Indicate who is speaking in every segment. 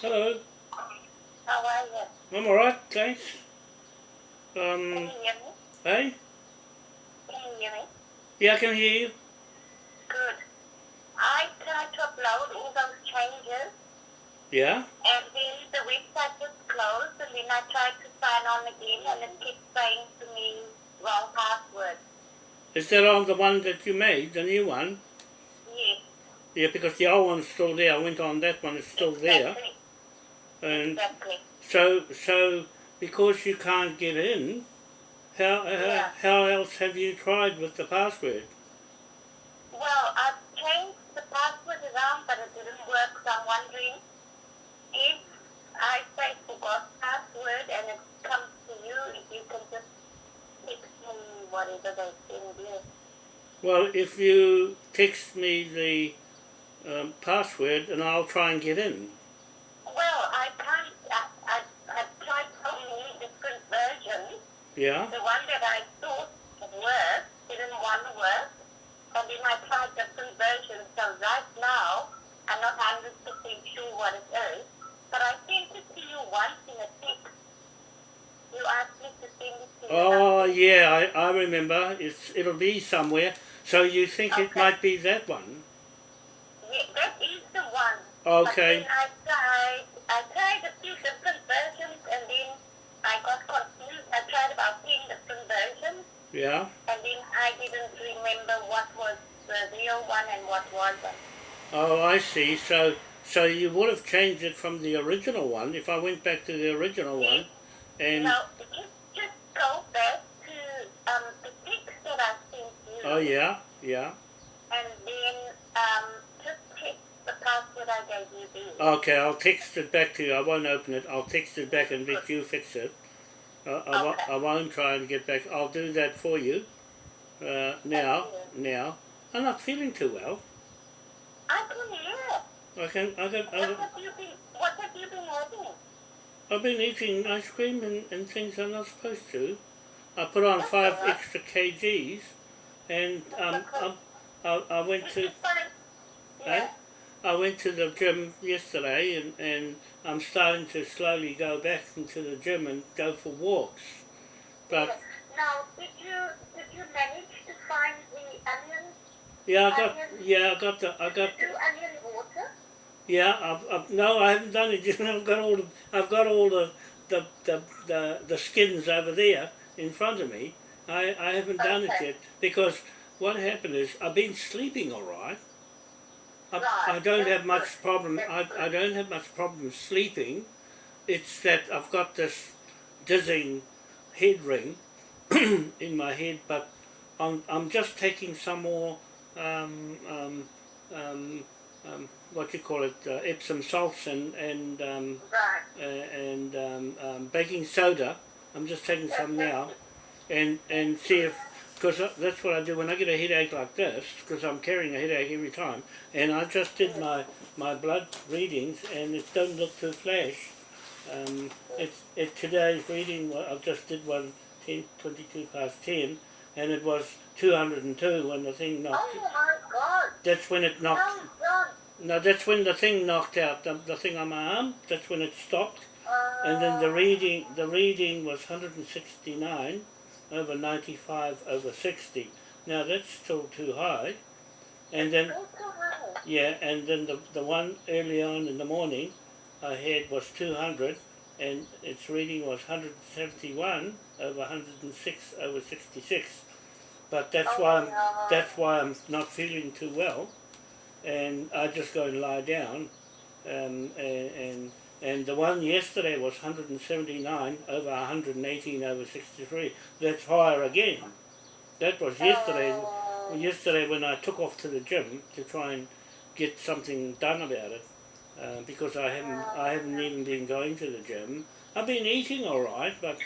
Speaker 1: Hello.
Speaker 2: How are you?
Speaker 1: I'm alright, thanks.
Speaker 2: Can
Speaker 1: Um,
Speaker 2: you hear me?
Speaker 1: hey?
Speaker 2: Can you hear me?
Speaker 1: Yeah, I can hear you.
Speaker 2: Good. I tried to upload all those changes
Speaker 1: Yeah?
Speaker 2: and then the website was closed and then I tried to sign on again and it kept saying to me wrong password.
Speaker 1: Is that on the one that you made, the new one?
Speaker 2: Yes.
Speaker 1: Yeah, because the old one's still there. I went on that one, it's still there. And
Speaker 2: Exactly.
Speaker 1: so, so because you can't get in, how, how,
Speaker 2: Yeah.
Speaker 1: how else have you tried with the password?
Speaker 2: Well, I've changed the password around but it didn't work so I'm wondering if I say forgot password and it comes to you, if you can just text me whatever they send you.
Speaker 1: Well, if you text me the um, password and I'll try and get in.
Speaker 2: Well, I can't. I, I, I've tried so many different versions.
Speaker 1: Yeah?
Speaker 2: The one that I thought worked didn't want to work. And then I tried different versions. So right now, I'm not 100% sure what it is. But I sent it to you once in a text. You asked me to send it to you.
Speaker 1: Oh, yeah, I, I remember. It's, it'll be somewhere. So you think it might be that one?
Speaker 2: Yeah, that is the one.
Speaker 1: Okay.
Speaker 2: I tried, I tried a few different versions and then I got confused. I tried about 10 different versions.
Speaker 1: Yeah?
Speaker 2: And then I didn't remember what was the real one and what wasn't.
Speaker 1: Oh, I see. So, so you would have changed it from the original one if I went back to the original one, and
Speaker 2: Now, just, just go back to um, the text that I sent you.
Speaker 1: oh yeah, yeah.
Speaker 2: And then um, just the password I gave you there.
Speaker 1: Okay, I'll text it back to you. I won't open it. I'll text it back and let you fix it. Uh, I,
Speaker 2: Okay.
Speaker 1: I won't try and get back. I'll do that for you. Uh, now,
Speaker 2: Thank
Speaker 1: now. I'm not feeling too well.
Speaker 2: I can hear.
Speaker 1: I can, I can, I
Speaker 2: What
Speaker 1: can,
Speaker 2: have you been, what have you been having?
Speaker 1: I've been eating ice cream and, and things I'm not supposed to. I put on five
Speaker 2: alright.
Speaker 1: extra kgs, and um,
Speaker 2: okay.
Speaker 1: um, I, I went
Speaker 2: Did
Speaker 1: to
Speaker 2: you
Speaker 1: Eh? I went to the gym yesterday and, and I'm starting to slowly go back into the gym and go for walks. But
Speaker 2: Now, did you, did you manage to find the onions?
Speaker 1: yeah, I got
Speaker 2: Onion.
Speaker 1: yeah, I got the I got
Speaker 2: Do onion water?
Speaker 1: yeah, I've, I've no, I haven't done it yet. I've got all the I've got all the the, the, the, the skins over there in front of me. I, I haven't done it yet because what happened is I've been sleeping all right. I, I don't have much problem. I. I don't have much problem sleeping. It's that I've got this dizzying head ring in my head, but I'm I'm just taking some more um, um, um, um, what you call it uh, Epsom salts and and um,
Speaker 2: Right.
Speaker 1: uh, and um, um, baking soda. I'm just taking some now, and and see if because that's what I do when I get a headache like this because I'm carrying a headache every time. And I just did my my blood readings and it don't look too flash. Um, it's it today's reading. I just did one 10, 22 past ten, and it was 202 when the thing knocked.
Speaker 2: Oh my God.
Speaker 1: That's when it knocked.
Speaker 2: No, don't.
Speaker 1: No, that's when the thing knocked out the, the thing on my arm. That's when it stopped. And then the
Speaker 2: Uh,
Speaker 1: reading, the reading was 169 over 95 over 60. Now that's still too high. And then,
Speaker 2: Go to her.
Speaker 1: yeah, and then the, the one early on in the morning I had was 200 and its reading was 171 over 106 over 66. But that's
Speaker 2: Oh,
Speaker 1: why I'm, that's why I'm not feeling too well. And I just go and lie down. Um, and, and and the one yesterday was 179 over 118 over 63. That's higher again. That was yesterday.
Speaker 2: Oh.
Speaker 1: Yesterday when I took off to the gym to try and get something done about it, uh, because I haven't I haven't even been going to the gym. I've been eating all right, but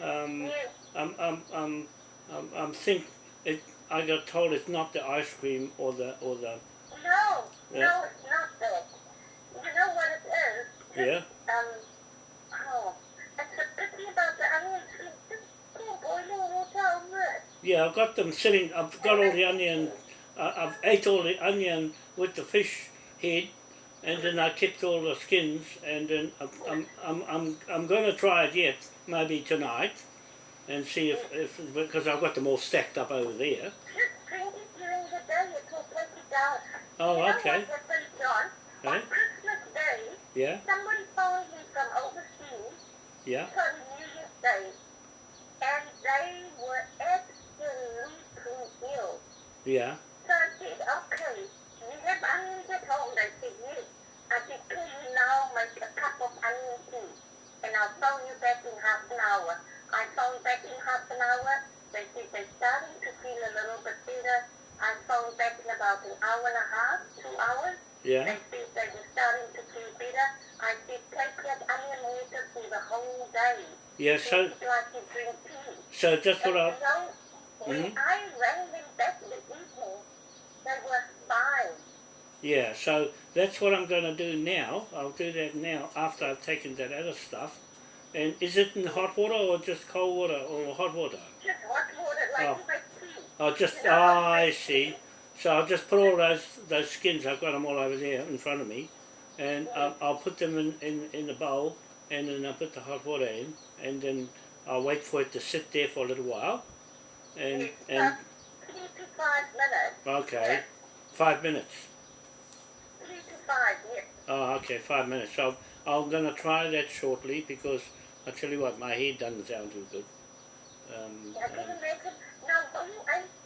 Speaker 1: um, I'm I'm I'm I'm, I'm think it. I got told it's not the ice cream or the or the
Speaker 2: No,
Speaker 1: Yeah.
Speaker 2: no, it's not that. You know what?
Speaker 1: Yeah
Speaker 2: Um, oh, it's a pity about the onions. Just pour boiling water over it.
Speaker 1: yeah. I've got them sitting. I've got all the onion. Uh, I've ate all the onion with the fish head, and then I kept all the skins, and then I'm I'm I'm I'm, I'm going to try it yet, maybe tonight, and see if if because I've got them all stacked up over there.
Speaker 2: Just drink it during the day, it will take it down.
Speaker 1: Oh, okay.
Speaker 2: what happened, John?
Speaker 1: Eh?
Speaker 2: On Christmas Day,
Speaker 1: Yeah,
Speaker 2: somebody phoned me from overseas
Speaker 1: yeah,
Speaker 2: on New Year's Day, and they were absolutely ill.
Speaker 1: yeah,
Speaker 2: So I said, okay, you have onions at home? They said, yes. I said, can you now make a cup of onion tea? And I'll phone you back in half an hour. I phoned back in half an hour. They said they're starting to feel a little bit better. I phoned back in about an hour and a half, two hours.
Speaker 1: Yeah.
Speaker 2: They said they were starting to feel better. I said, take that onion water for the whole day.
Speaker 1: Yeah, so
Speaker 2: like you drink tea.
Speaker 1: so that's what I
Speaker 2: you know, when
Speaker 1: Mhm.
Speaker 2: I rang them back in the evening, they were fine.
Speaker 1: yeah. So that's what I'm going to do now. I'll do that now after I've taken that other stuff. And is it in hot water or just cold water or hot water?
Speaker 2: Just hot water like
Speaker 1: Oh.
Speaker 2: you tea.
Speaker 1: Oh, just oh, I see. So I'll just put all those those skins. I've got them all over there in front of me, and I'll, I'll put them in, in in the bowl, and then I'll put the hot water in, and then I'll wait for it to sit there for a little while, and and
Speaker 2: three to five minutes.
Speaker 1: okay, five minutes.
Speaker 2: Three to five, yes.
Speaker 1: Oh, okay, five minutes. So I'm gonna try that shortly because I tell you what, my head doesn't sound too good. Um,
Speaker 2: I
Speaker 1: um,
Speaker 2: didn't make it. Now, were you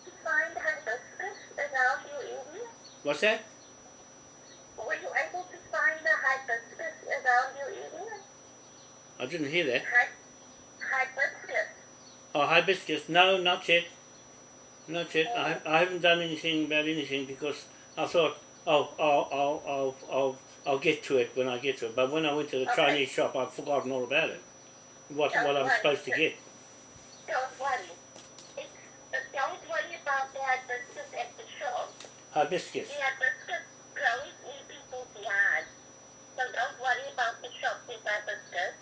Speaker 2: to find hibiscus around your area?
Speaker 1: What's that?
Speaker 2: Were you able to find the hibiscus around your area?
Speaker 1: I didn't hear that.
Speaker 2: Hi- hibiscus.
Speaker 1: Oh, hibiscus. No, not yet. Not yet. I, I haven't done anything about anything because I thought, oh, I'll, I'll, I'll, I'll, I'll get to it when I get to it. But when I went to the
Speaker 2: Okay.
Speaker 1: Chinese shop, I've forgotten all about it. What, what I'm supposed to get.
Speaker 2: Don't worry. It's, uh, don't worry about the hibiscus at the shop.
Speaker 1: Hibiscus.
Speaker 2: Hibiscus grows in people's yards. So don't worry about the shop with hibiscus.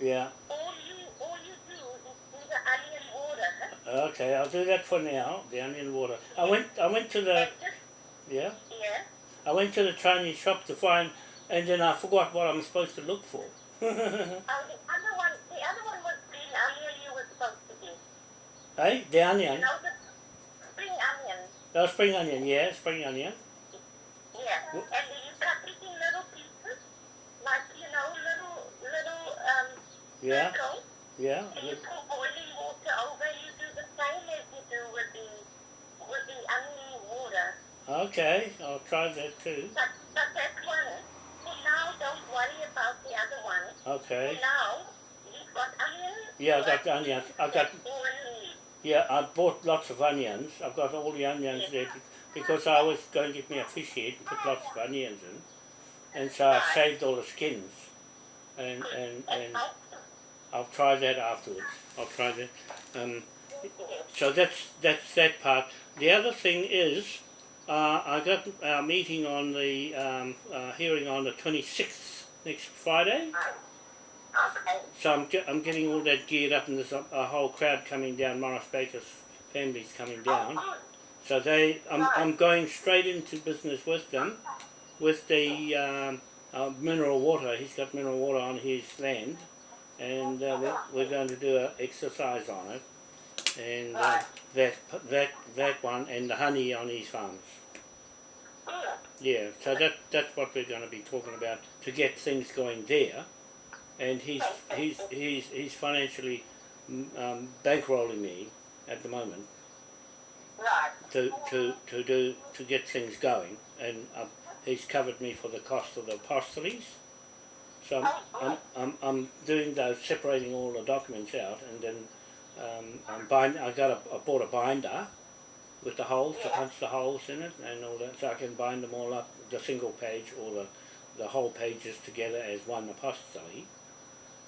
Speaker 1: Yeah.
Speaker 2: All you, all you do is do the onion water.
Speaker 1: Okay, I'll do that for now. The onion water. I went, I went to the,
Speaker 2: just,
Speaker 1: yeah.
Speaker 2: yeah.
Speaker 1: I went to the Chinese shop to find, and then I forgot what I'm supposed to look for.
Speaker 2: Oh, the other one, the other one was green onion you were supposed to do.
Speaker 1: hey, the
Speaker 2: You know, the onion.
Speaker 1: Oh, spring onion. Yeah, spring onion.
Speaker 2: Yeah. And you it in little pieces, like, you know, little, little, um,
Speaker 1: Yeah, yeah.
Speaker 2: And you pour boiling water over, you do the same as you do with the, with the onion water.
Speaker 1: Okay, I'll try that too.
Speaker 2: But, but that's one. For now, don't worry about the other one.
Speaker 1: Okay.
Speaker 2: For now, you've got onions.
Speaker 1: Yeah, I've got the onions. I got
Speaker 2: That's all you need.
Speaker 1: Yeah. I bought lots of onions. I've got all the onions there because I was going to get me a fish head and put lots of onions in, and so I saved all the skins, and and and I'll try that afterwards. I'll try that. Um, so that's that's that part. The other thing is, uh, I got our meeting on the um, uh, hearing on the twenty sixth next Friday. So I'm, ge- I'm getting all that geared up, and there's a, a whole crowd coming down. Morris Baker's family's coming down. So they, I'm, I'm going straight into business with them, with the um, uh, mineral water. He's got mineral water on his land, and uh, we're, we're going to do an exercise on it, and uh, that that that one, and the honey on his farms. Yeah, so that that's what we're going to be talking about to get things going there, and he's he's he's he's financially um, bankrolling me at the moment
Speaker 2: Right.
Speaker 1: to to to do to get things going, and um, he's covered me for the cost of the apostilles. So I'm, I'm, I'm, I'm doing those, separating all the documents out, and then um, I'm bind, I got a, I bought a binder with the holes to punch the holes in it and all that, so I can bind them all up, the single page or the, the whole pages together as one apostolate.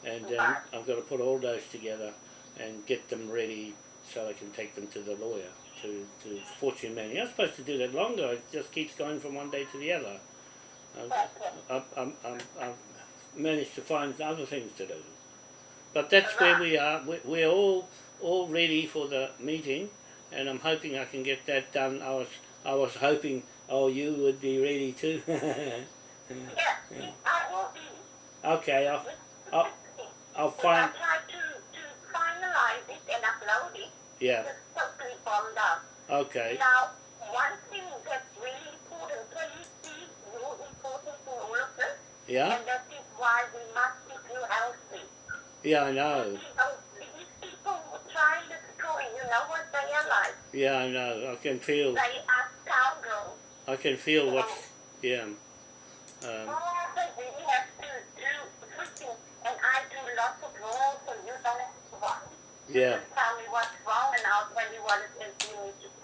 Speaker 1: And then I've got to put all those together and get them ready so I can take them to the lawyer, to, to fortune man. You're not supposed to do that longer, it just keeps going from one day to the other. I've, I've, I've, I've, managed to find other things to do. But that's where we are. We- We're all all ready for the meeting, and I'm hoping I can get that done. I was I was hoping, oh, you would be ready too.
Speaker 2: Yes, I will be.
Speaker 1: Okay, I'll, I'll, I'll find,
Speaker 2: I tried to, to finalize it and upload it.
Speaker 1: yeah,
Speaker 2: It's totally bombed up.
Speaker 1: okay,
Speaker 2: Now, one thing that's really important, you see more important in all of this?
Speaker 1: yeah,
Speaker 2: And that is why we must keep you healthy.
Speaker 1: yeah, I know,
Speaker 2: You these people who try and destroy, you know what they are like?
Speaker 1: yeah, I know, I can feel,
Speaker 2: They are scoundrels.
Speaker 1: I can feel what. yeah, um,
Speaker 2: Oh, they really have to do switching, and I do lots of rules, so you don't have to worry.
Speaker 1: Yeah,
Speaker 2: tell me what's wrong, and I'll tell you what it is you need to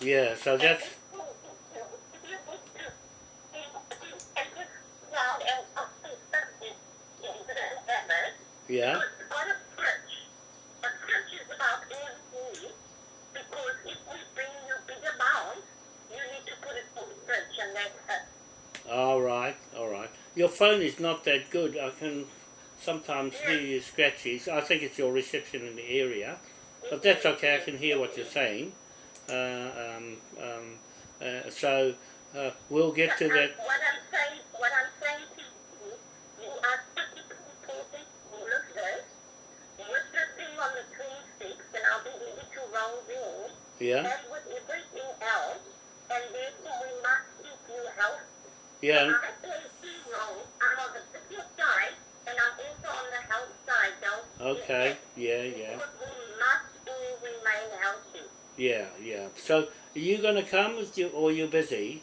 Speaker 1: yeah, so that's, yeah, all right, all right. Your phone is not that good. I can sometimes hear you scratchy. I think it's your reception in the area, but that's okay. I can hear what you're saying. Uh, um, um, uh, so uh, we'll get to that.
Speaker 2: What I'm saying, what I'm saying to you, you are pretty important all of this. With the thing on the 26th, and I'll be ready to roll in.
Speaker 1: Yeah,
Speaker 2: as with everything else, and therefore we must keep you healthy.
Speaker 1: yeah,
Speaker 2: I play two roles. I'm on the business side, and I'm also on the health side, don't
Speaker 1: okay, yeah, yeah,
Speaker 2: must all remain healthy.
Speaker 1: yeah, yeah. So are you going to come or you busy?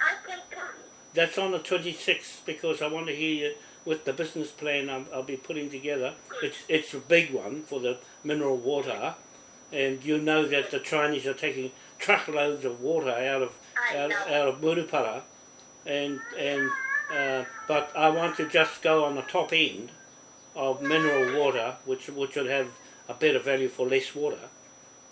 Speaker 2: I can come.
Speaker 1: That's on the 26th because I want to hear you with the business plan I'll, I'll be putting together. It's it's a big one for the mineral water, and you know that the Chinese are taking truckloads of water out of
Speaker 2: I
Speaker 1: out, out of Murupara, and and uh, but I want to just go on the top end of mineral water, which which would have a better value for less water,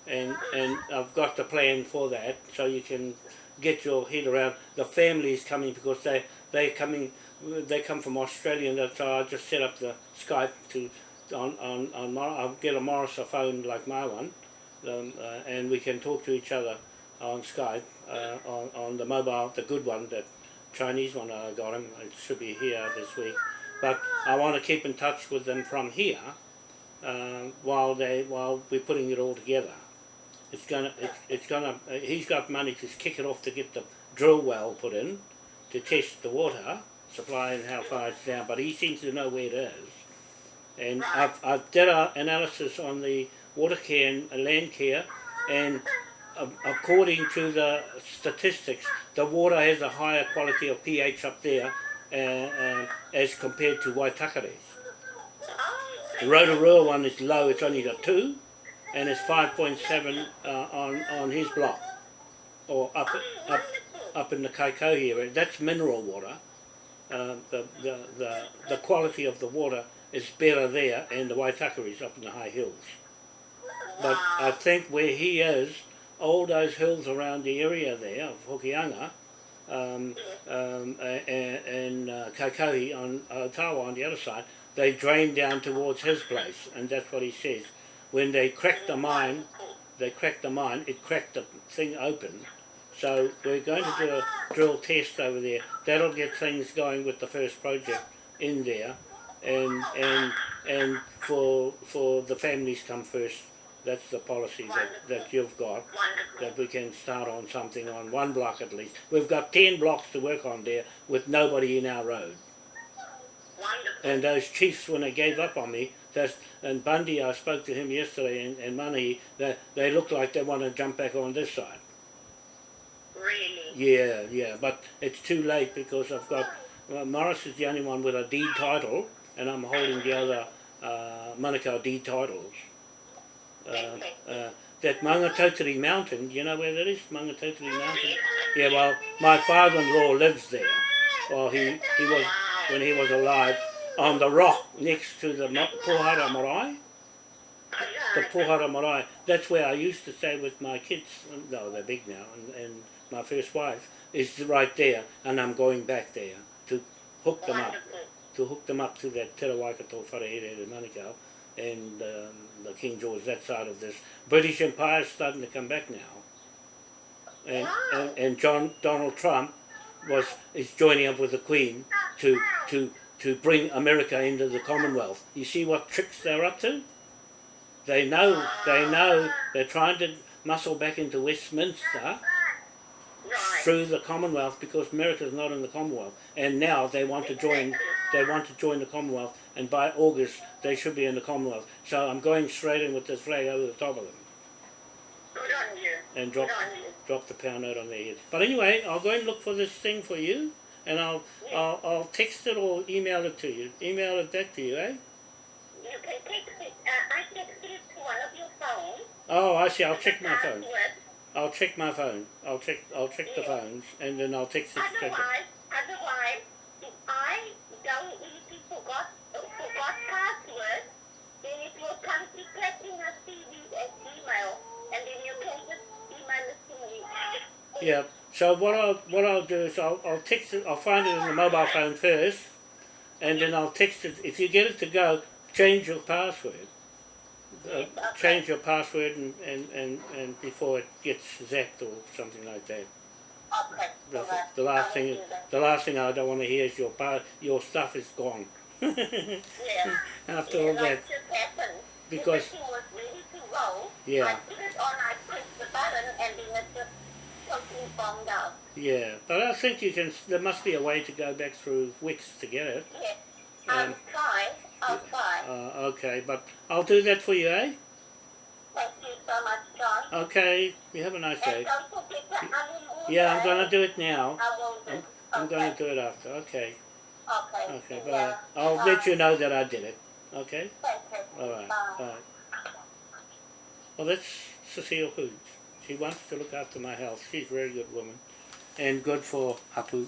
Speaker 1: and and I've got the plan for that, so you can get your head around. The family is coming because they they coming they come from Australia, and so I just set up the Skype to on on on I'll get a Morris phone like my one, um, uh, and we can talk to each other on Skype uh, on on the mobile, the good one, the Chinese one I got him. It should be here this week, but I want to keep in touch with them from here uh, while they while we're putting it all together. It's gonna it's, it's gonna uh, he's got money to kick it off to get the drill well put in to test the water supply and how far it's down, but he seems to know where it is. And I've, I've did a analysis on the water care and uh, land care, and uh, according to the statistics, the water has a higher quality of pH up there uh, as compared to Waitakere. The Rotorua one is low, it's only got 2, and it's 5.7 uh, on, on his block, or up, up, up in the Kaikohe area. That's mineral water. Uh, the, the, the, the quality of the water is better there, and the Waitakere is up in the high hills. But I think where he is, all those hills around the area there of Hokianga, um, um, and, and uh, Kaikohe on Otawa on the other side, they drain down towards his place, and that's what he says. When they cracked the mine, they cracked the mine, it cracked the thing open. So we're going to do a drill test over there. That'll get things going with the first project in there, and and and for for the families come first. That's the policy that, that you've got
Speaker 2: Wonderful.
Speaker 1: that we can start on something on one block at least. We've got ten blocks to work on there with nobody in our road.
Speaker 2: Wonderful.
Speaker 1: And those chiefs, when they gave up on me, that's, and Bundy, I spoke to him yesterday, and, and Money, they, they look like they want to jump back on this side.
Speaker 2: Really.
Speaker 1: Yeah, yeah, but it's too late because I've got, well, Morris is the only one with a deed title, and I'm holding the other uh, Manukau deed titles. Uh, uh, that Mangatauteri Mountain, do you know where that is, Mangatauteri Mountain? Yeah, well, my father-in-law lives there. Well, he, he was, when he was alive, on the rock next to the Pohara Marae. The Pohara Marae. That's where I used to stay with my kids. No, they're big now, and, and my first wife is right there, and I'm going back there to hook them up, to hook them up to that Te Rawaikato Wharehere Manukau and um, the King George, that side of this. British Empire is starting to come back now. And, and, and John Donald Trump was is joining up with the Queen to to to bring America into the Commonwealth. You see what tricks they're up to? They know they know they're trying to muscle back into Westminster through the Commonwealth because America's not in the Commonwealth, and now they want to join. They want to join the Commonwealth, and by August they should be in the Commonwealth. So I'm going straight in with this flag over the top of them
Speaker 2: Good on you.
Speaker 1: and drop
Speaker 2: Good on you.
Speaker 1: drop the pound note on their heads. But anyway, I'll go and look for this thing for you, and I'll I'll, I'll text it or email it to you. Email it back to you, eh?
Speaker 2: You can text it. Uh, I texted it to one of your phones.
Speaker 1: Oh, I see. I'll check my phone. I'll check my phone. I'll check. I'll check the phones, and then I'll text it
Speaker 2: Otherwise, otherwise, if I don't easily forgot forgot password, then it will come to Platina TV at Gmail, and then you can just email it to me.
Speaker 1: Yeah. So what I'll what I'll do is I'll I'll text it. I'll find it on the mobile phone first, and then I'll text it. If you get it to go, change your password. Uh, change your password and, and, and, and before it gets zapped or something like that. The, the last thing
Speaker 2: will
Speaker 1: is,
Speaker 2: do that.
Speaker 1: the last thing I don't want to hear is your pa- your stuff is gone.
Speaker 2: Yeah.
Speaker 1: After
Speaker 2: yeah,
Speaker 1: all
Speaker 2: that
Speaker 1: that,
Speaker 2: just happened.
Speaker 1: Because-
Speaker 2: Everything was ready to roll.
Speaker 1: Yeah.
Speaker 2: I put it on, I pressed the button, and then it just totally bombed out.
Speaker 1: yeah. But I think you can. There must be a way to go back through Wix to get it.
Speaker 2: Yeah. I'll
Speaker 1: Um,
Speaker 2: try. I'll try.
Speaker 1: Uh, okay, but I'll do that for you, eh?
Speaker 2: Thank you so much, John.
Speaker 1: Okay. You have a nice day.
Speaker 2: don't forget the honeymoon.
Speaker 1: Yeah, I'm gonna do it now.
Speaker 2: I will do.
Speaker 1: I'm, I'm gonna do it after. Okay.
Speaker 2: Okay.
Speaker 1: Okay.
Speaker 2: Yeah.
Speaker 1: Bye. I'll let you know that I did it. Okay. All right.
Speaker 2: Bye.
Speaker 1: Bye. Well, that's Cecile Hoods. She wants to look after my health. She's a very good woman, and good for Hapu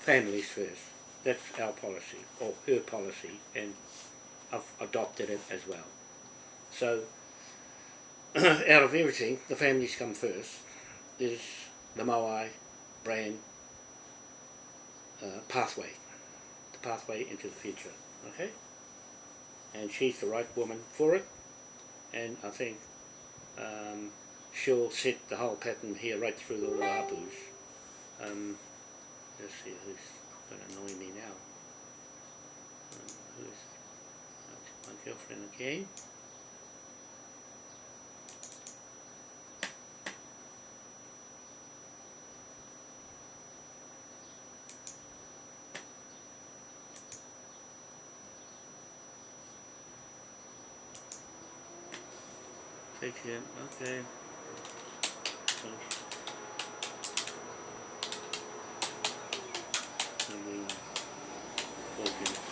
Speaker 1: families first. That's our policy, or her policy, and I've adopted it as well. So, out of everything, the families come first. Is the Moai brand uh, pathway, the pathway into the future. Okay, and she's the right woman for it and I think um, she'll set the whole pattern here right through the hapus. Um, let's see who's going to annoy me now. Um, who's my girlfriend again? Take okay. And then plug in.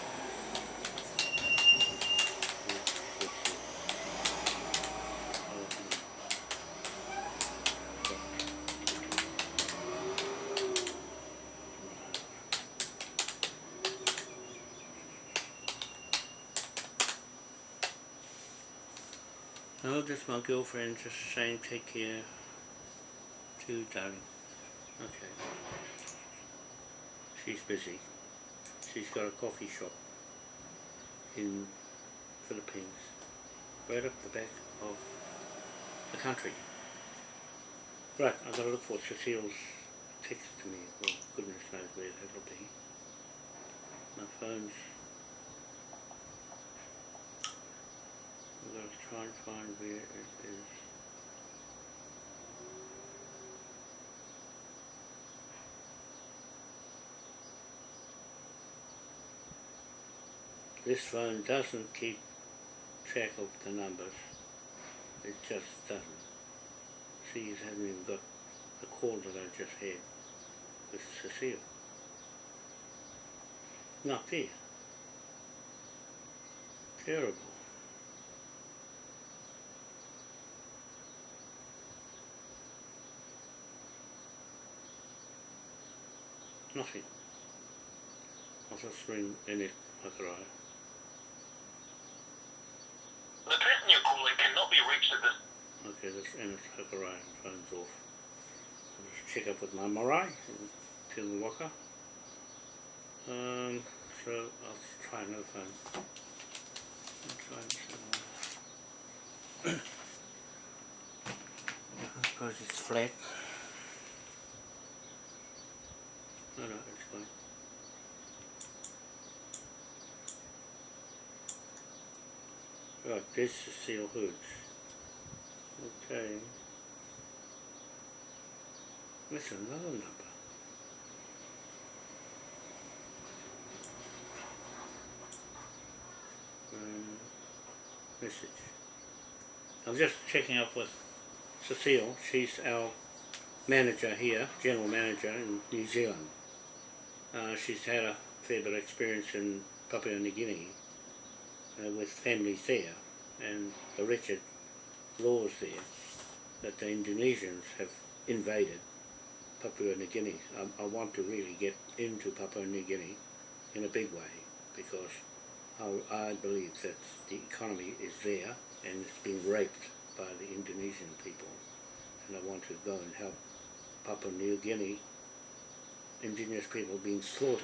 Speaker 1: Oh, just my girlfriend just saying take care too, darling. Okay. She's busy. She's got a coffee shop in Philippines, right up the back of the country. Right, I've got to look for Cecile's text to me. Well, goodness knows where that'll be. My phone's I'm This phone doesn't keep track of the numbers. It just doesn't. See, you haven't even got the call that I just had with Cecile. Not there. Terrible. Nothing. I'll just ring Enid Makaraya.
Speaker 3: The person you're calling cannot be reached at this
Speaker 1: Okay, this Enid Makaraya phone's off. I'll just check up with my Marae and tell the Waka. Um, so I'll try another phone. I'll try this one. I suppose it's flat. Right, this is seal hoods. Okay. That's another number. Um, message. I'm just checking up with Cecile. She's our manager here, general manager in New Zealand. Uh, she's had a fair bit of experience in Papua New Guinea uh, with families there and the wretched laws there that the Indonesians have invaded Papua New Guinea. I, I want to really get into Papua New Guinea in a big way because I, I believe that the economy is there and it's being raped by the Indonesian people. And I want to go and help Papua New Guinea indigenous people being slaughtered.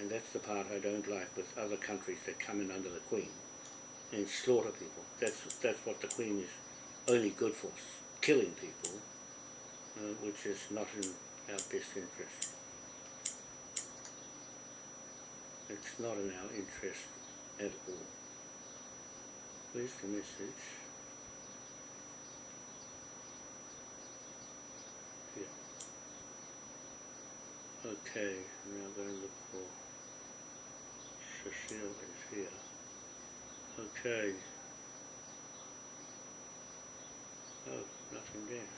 Speaker 1: And that's the part I don't like with other countries that come in under the Queen and slaughter people. That's that's what the Queen is only good for, killing people, uh, which is not in our best interest. It's not in our interest at all. Where's the message? Okay, now going to look for Cecile is here. Okay. Oh, nothing there.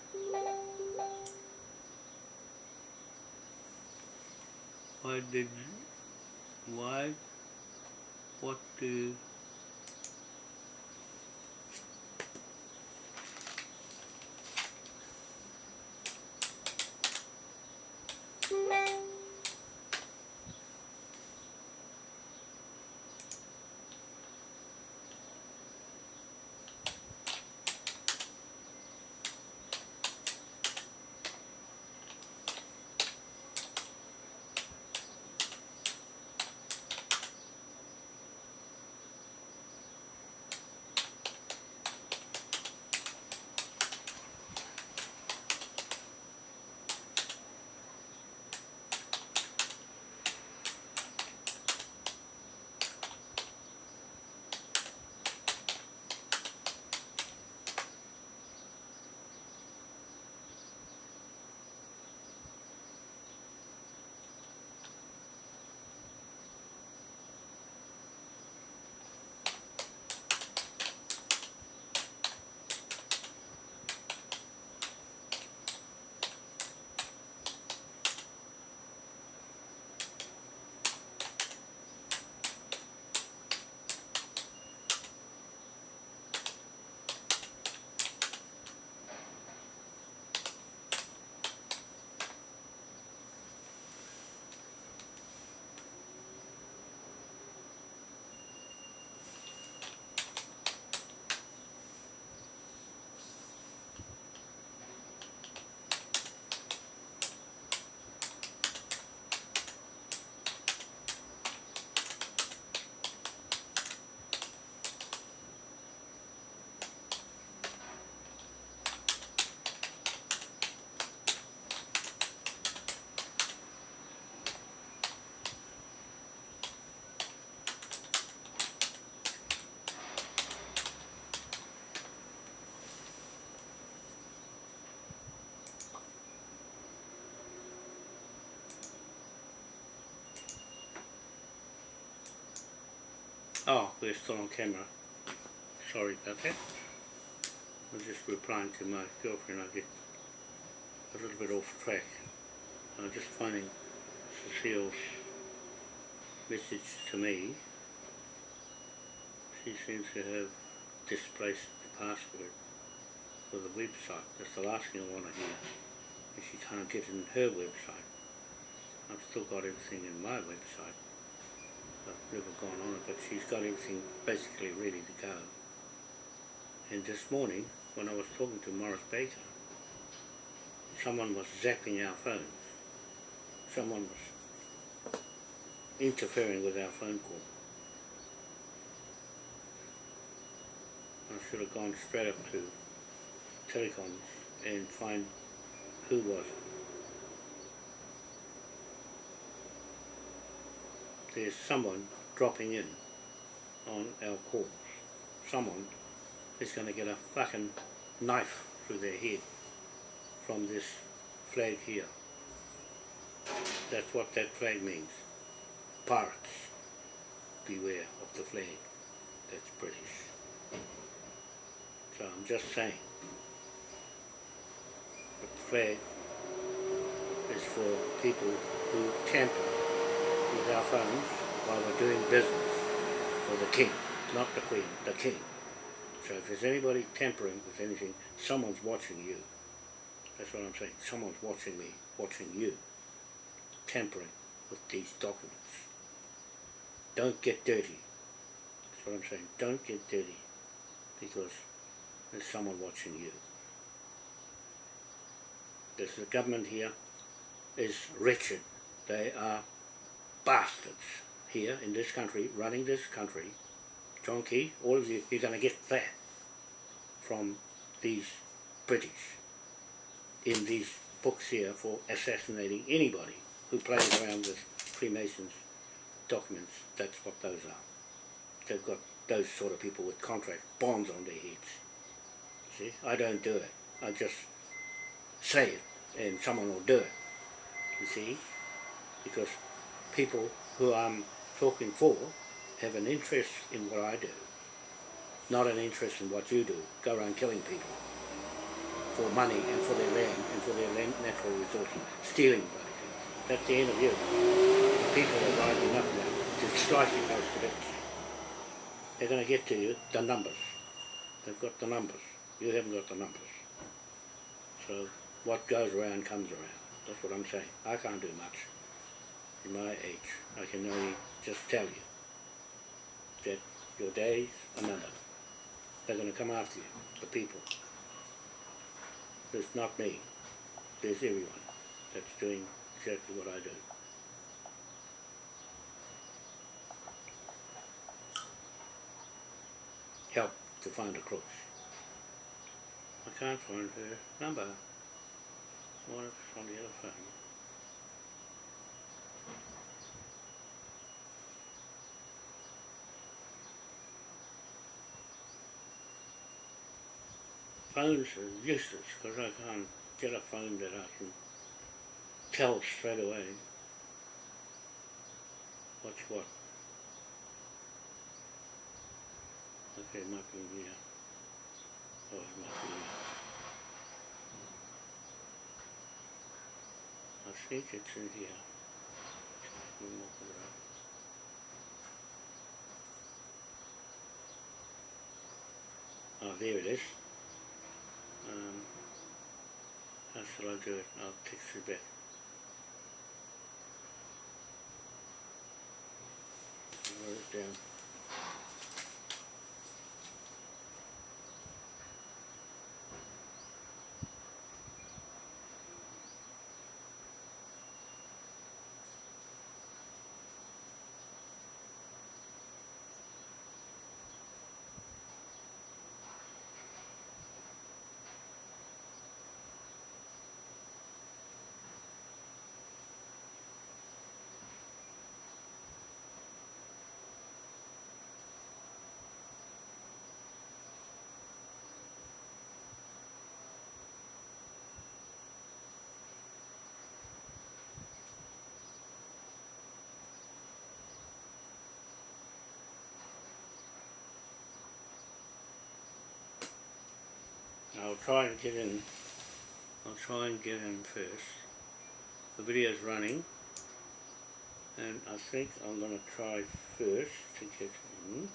Speaker 1: Why did why what do Oh, we're still on camera. Sorry about that. I was just replying to my girlfriend. I get a little bit off track. I'm just finding Cecile's message to me. She seems to have displaced the password for the website. That's the last thing I want to hear. And she can't get in her website. I've still got everything in my website. I've gone on it, but she's got everything basically ready to go. And this morning, when I was talking to Morris Baker, someone was zapping our phones. Someone was interfering with our phone call. I should have gone straight up to telecoms and find who was it. There's someone dropping in on our calls someone is going to get a fucking knife through their head from this flag here. That's what that flag means. Pirates, beware of the flag. That's British. So I'm just saying, the flag is for people who tamper with our phones while we're doing business for the king, not the queen, the king. So if there's anybody tampering with anything, someone's watching you. That's what I'm saying. Someone's watching me, watching you, tampering with these documents. Don't get dirty. That's what I'm saying. Don't get dirty because there's someone watching you. The government here is wretched. They are bastards here in this country, running this country. John Key, all of you, you're going to get that from these British in these books here for assassinating anybody who plays around with Freemasons documents. That's what those are. They've got those sort of people with contract bonds on their heads. See, I don't do it. I just say it and someone will do it. You see? Because people who I'm talking for have an interest in what I do, not an interest in what you do. Go around killing people for money and for their land and for their land, natural resources, stealing bloody. That's the end of you. The people are rising up now to strike you guys to bits. They're going to get to you, the numbers. They've got the numbers. You haven't got the numbers. So what goes around comes around. That's what I'm saying. I can't do much my age. I can only just tell you that your days are numbered. They're going to come after you, the people. There's not me. There's everyone that's doing exactly what I do. Help to find a crooks. I can't find her number. What if it's on the other phone? Phones are useless because I can't get a phone that I can tell straight away what's what. Okay, it might be here. Oh, it might be here. I think it's in here. Oh, there it is. Um, how shall I do it? I'll text you back. I wrote it down. I'll try and get in. I'll try and get in first. The video's running, and I think I'm going to try first to get in.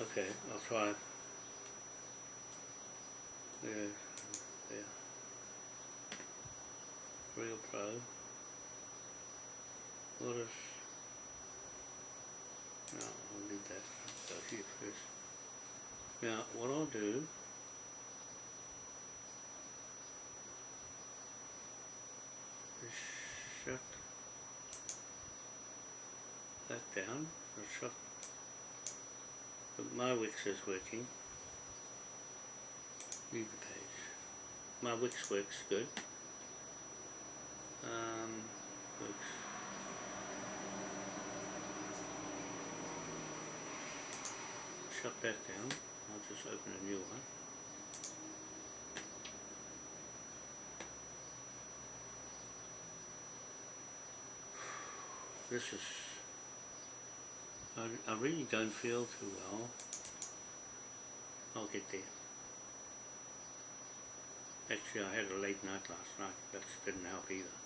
Speaker 1: Okay, I'll try. Yeah, yeah. Real Pro. What is... No, I'll leave that. Go here first. Now, what I'll do... is shut that down. The shop. But my Wix is working. Leave the page. My Wix works good. Um. Shut that down. I'll just open a new one. This is I, I really don't feel too well. I'll get there. Actually, I had a late night last night. That didn't help either.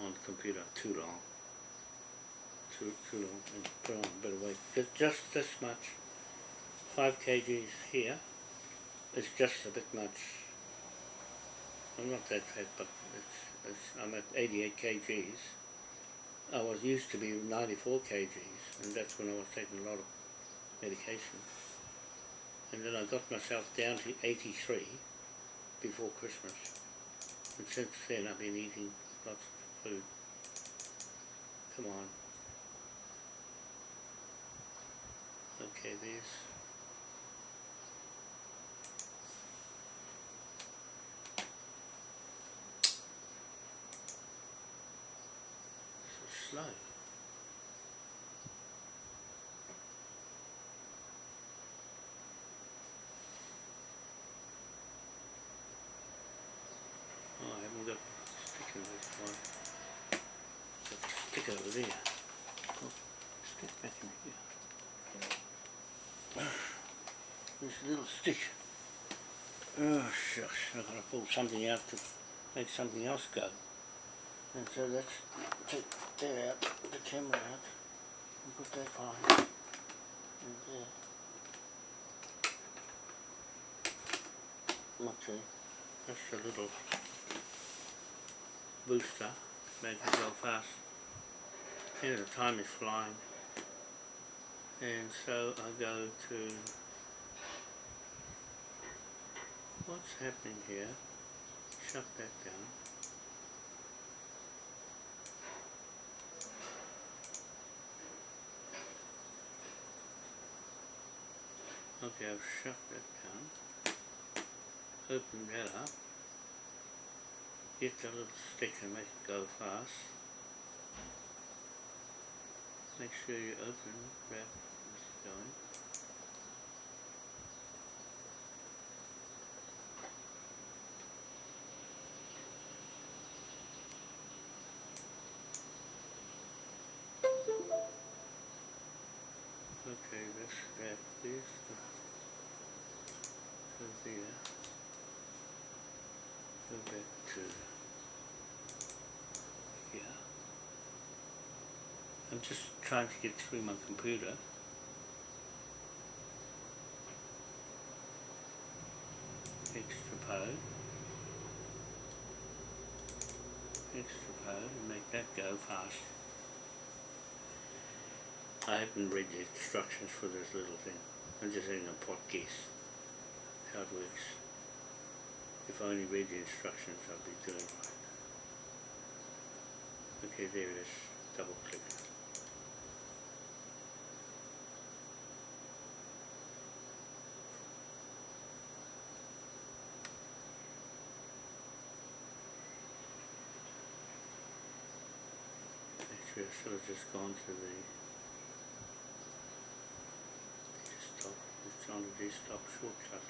Speaker 1: On the computer, too long. Too, too long. And put on a bit of weight. Just, just this much. 5 kgs here is just a bit much. I'm not that fat, but it's, it's, I'm at 88 kgs. I was used to be 94 kgs, and that's when I was taking a lot of medication. And then I got myself down to 83 before Christmas. And since then I've been eating lots of food. Come on. Okay, there's so slow. Oh, I haven't got stick in this one. Stick over there. Oh, stick back in here. This little stick. Oh shucks, I've got to pull something out to make something else go. And so let's take that out, the camera out, and put that on. And there. Okay, that's a little booster, it go fast. And the time is flying. And so I go to what's happening here? Shut that down. Okay, I've shut that down. Open that up. Get the little stick and make it go fast. Make sure you open that is going. Okay, let's grab this. Go there. Go back to here. I'm just trying to get through my computer. Extra code. Extra code and make that go fast. I haven't read the instructions for this little thing. I'm just in a pot guess how it works. If I only read the instructions, I'd be doing right. Okay, there it is. Double click. Actually, I should have just gone to the On the desktop shortcut.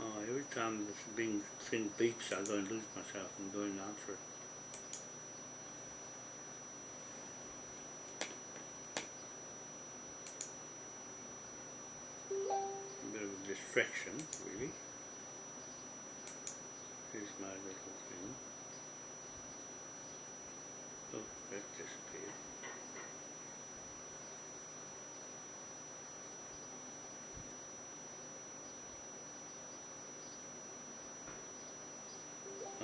Speaker 1: Oh, every time this bing thing beeps, I go and lose myself and go and answer it. Distraction, really. Here's my little thing. Oh, that disappeared.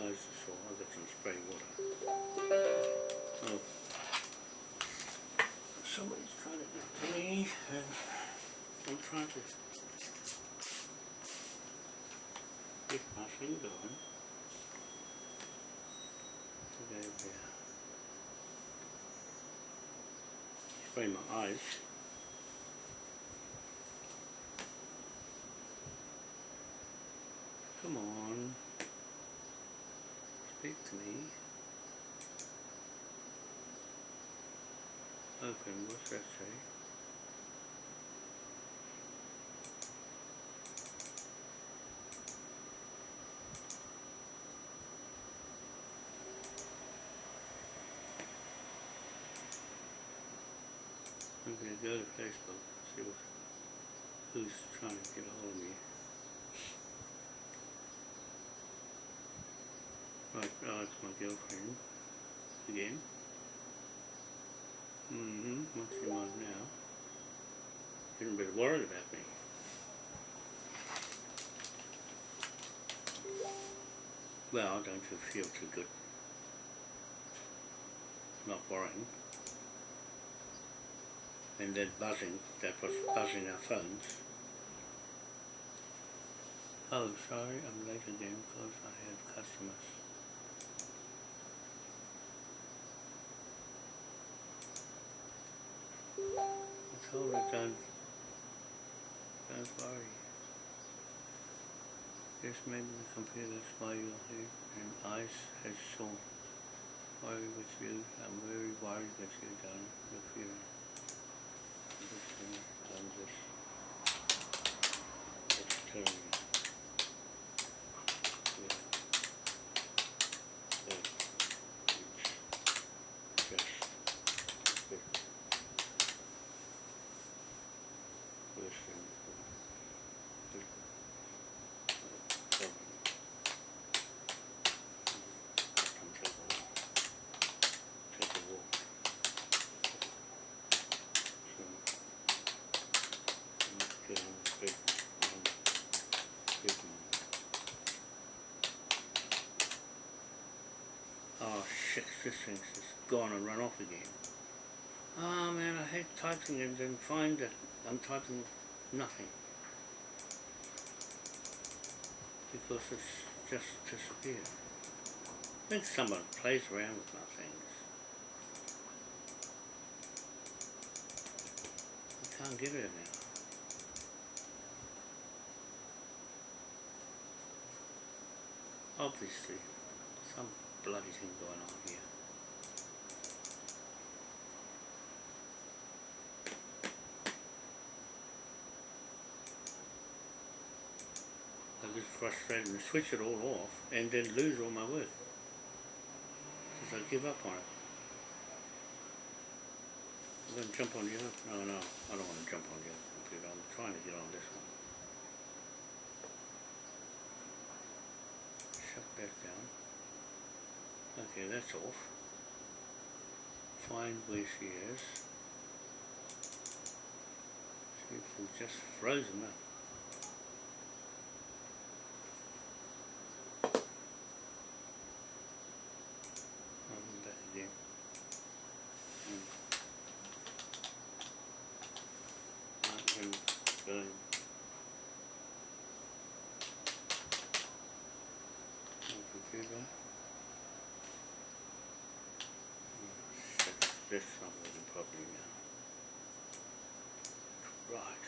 Speaker 1: Is all. I've got some spray water. Oh. Somebody's trying to get to me and I'm trying to get my thing going. There. Spray my eyes. Come on. Speak to me. Open, what's that say? I'm gonna go to Facebook, see what, who's trying to get a hold of me. Right, oh, it's my girlfriend, again. Mm-hmm, what's she on now? Getting a bit worried about me. Well, don't you feel too good? Not worrying. And then buzzing, that was buzzing our phones. Oh, sorry, I'm late again because I have customers. I told her don't, worry. Just maybe the computers while you're here and eyes has sore. Worry with you, I'm very worried with you, darling, with you. I'm just gonna, I'm just, just telling you. Yeah. Yeah. It's just, good. Listen. Good. Problem. Come take a walk. Take a walk. So, let's get on the big, on the big one. Oh shit, this thing's gone and run off again. Oh man, I hate typing and then find that I'm typing nothing. Because it's just disappeared. I think someone plays around with my things. I can't get it now. Obviously, some bloody thing going on here. I get frustrated and switch it all off and then lose all my work. Because I give up on it. I'm going to jump on the other. No, no, I don't want to jump on the other computer. I'm trying to get on this one. Shut that down. Okay, that's off. Find where she is. She's just frozen up. I'm back again. Hmm. Right, and going. On computer. Oh, shit, this not working properly now. Right.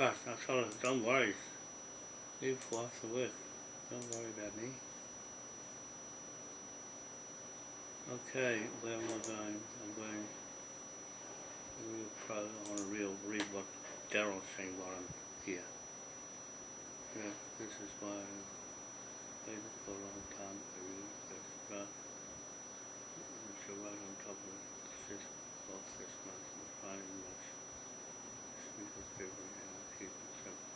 Speaker 1: Right, I told her, don't worry. Leave after work. Don't worry about me. Okay, where am I going? I'm going real pro, I want to real read what Daryl's saying while I'm here. Yeah, this is why I've waited for a long time for you. That's right. It's right on top of this, both this month and finding much. Of February and I'll keep it simple.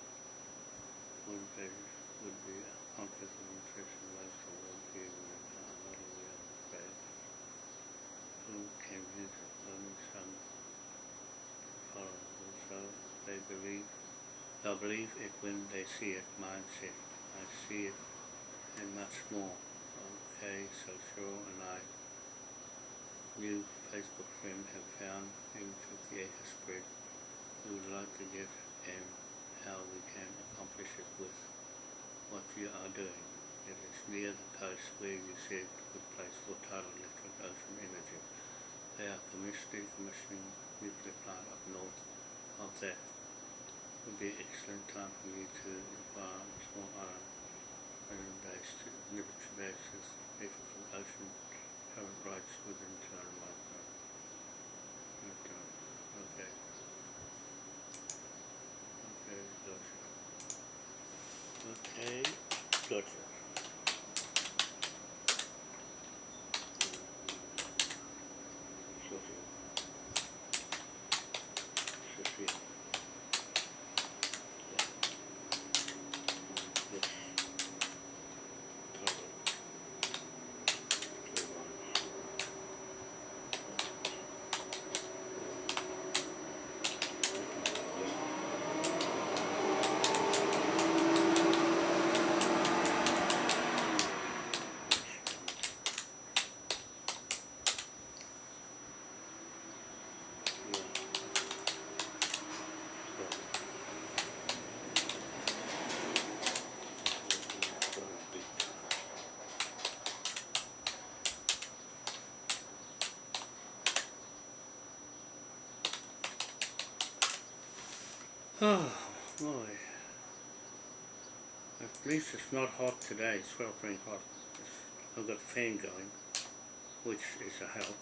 Speaker 1: One would be conflict of nutrition, lifestyle, well-being, and uh, not a real faith. Who came here to learn some follow also they believe they'll believe it when they see it mindset. I see it and much more. Okay, so Cheryl and I new Facebook friend have found in 58 spread we would like to get and how we can accomplish it with what you are doing. It is near the coast where you said good place for tidal electric ocean energy. They are commissioning, commissioning nuclear plant up north of that. Would be an excellent time for you to inquire on small island, island based, basis, electrical ocean current rights within turn like that. But, uh, okay. Okay, gotcha. Okay, gotcha. Sophia. Sophia. Yeah. Yes. Cover. Turn on. Oh boy. At least it's not hot today, sweltering hot. I've got a fan going, which is a help.